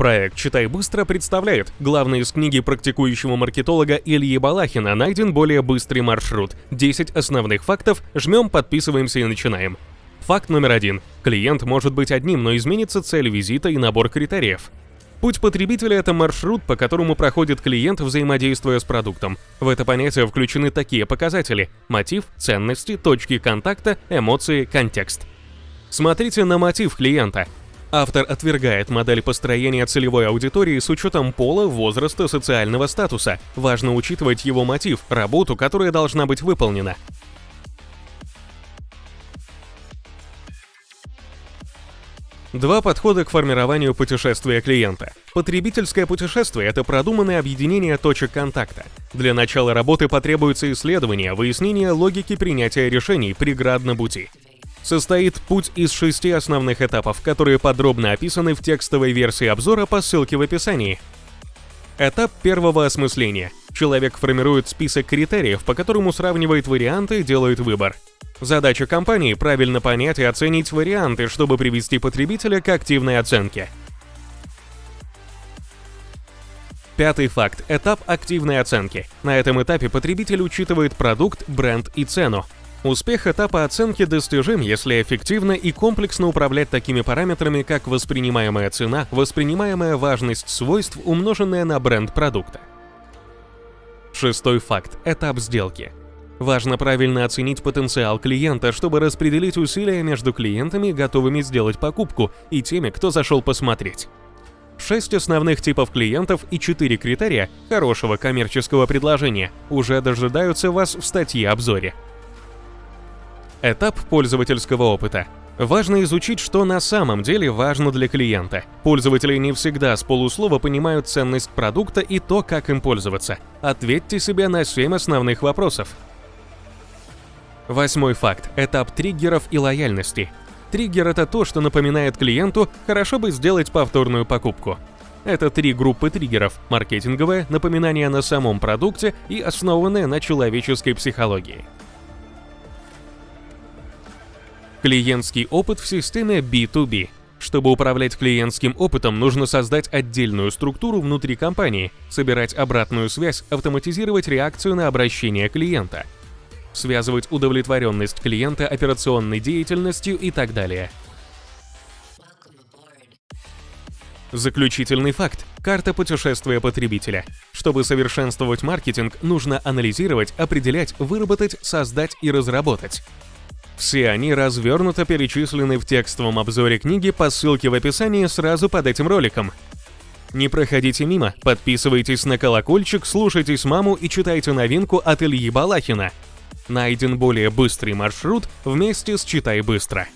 Проект «Читай быстро» представляет главный из книги практикующего маркетолога Ильи Балахина «Найден более быстрый маршрут. 10 основных фактов. Жмем, подписываемся и начинаем». Факт номер один. Клиент может быть одним, но изменится цель визита и набор критериев. Путь потребителя – это маршрут, по которому проходит клиент, взаимодействуя с продуктом. В это понятие включены такие показатели – мотив, ценности, точки контакта, эмоции, контекст. Смотрите на мотив клиента. Автор отвергает модель построения целевой аудитории с учетом пола, возраста, социального статуса. Важно учитывать его мотив, работу, которая должна быть выполнена. Два подхода к формированию путешествия клиента. Потребительское путешествие – это продуманное объединение точек контакта. Для начала работы потребуется исследование, выяснение логики принятия решений преград на пути состоит путь из шести основных этапов, которые подробно описаны в текстовой версии обзора по ссылке в описании. Этап первого осмысления. Человек формирует список критериев, по которому сравнивает варианты и делает выбор. Задача компании – правильно понять и оценить варианты, чтобы привести потребителя к активной оценке. Пятый факт – этап активной оценки. На этом этапе потребитель учитывает продукт, бренд и цену. Успех этапа оценки достижим, если эффективно и комплексно управлять такими параметрами, как воспринимаемая цена, воспринимаемая важность свойств, умноженная на бренд продукта. Шестой факт – этап сделки. Важно правильно оценить потенциал клиента, чтобы распределить усилия между клиентами, готовыми сделать покупку, и теми, кто зашел посмотреть. Шесть основных типов клиентов и четыре критерия хорошего коммерческого предложения уже дожидаются вас в статье-обзоре. Этап пользовательского опыта. Важно изучить, что на самом деле важно для клиента. Пользователи не всегда с полуслова понимают ценность продукта и то, как им пользоваться. Ответьте себе на 7 основных вопросов. Восьмой факт – этап триггеров и лояльности. Триггер – это то, что напоминает клиенту, хорошо бы сделать повторную покупку. Это три группы триггеров – маркетинговое, напоминание на самом продукте и основанное на человеческой психологии. Клиентский опыт в системе B2B. Чтобы управлять клиентским опытом, нужно создать отдельную структуру внутри компании, собирать обратную связь, автоматизировать реакцию на обращение клиента – связывать удовлетворенность клиента операционной деятельностью и так далее. Заключительный факт. Карта путешествия потребителя. Чтобы совершенствовать маркетинг, нужно анализировать, определять, выработать, создать и разработать. Все они развернуто перечислены в текстовом обзоре книги по ссылке в описании сразу под этим роликом. Не проходите мимо, подписывайтесь на колокольчик, слушайтесь маму и читайте новинку от Ильи Балахина – Найден более быстрый маршрут вместе с «Читай быстро».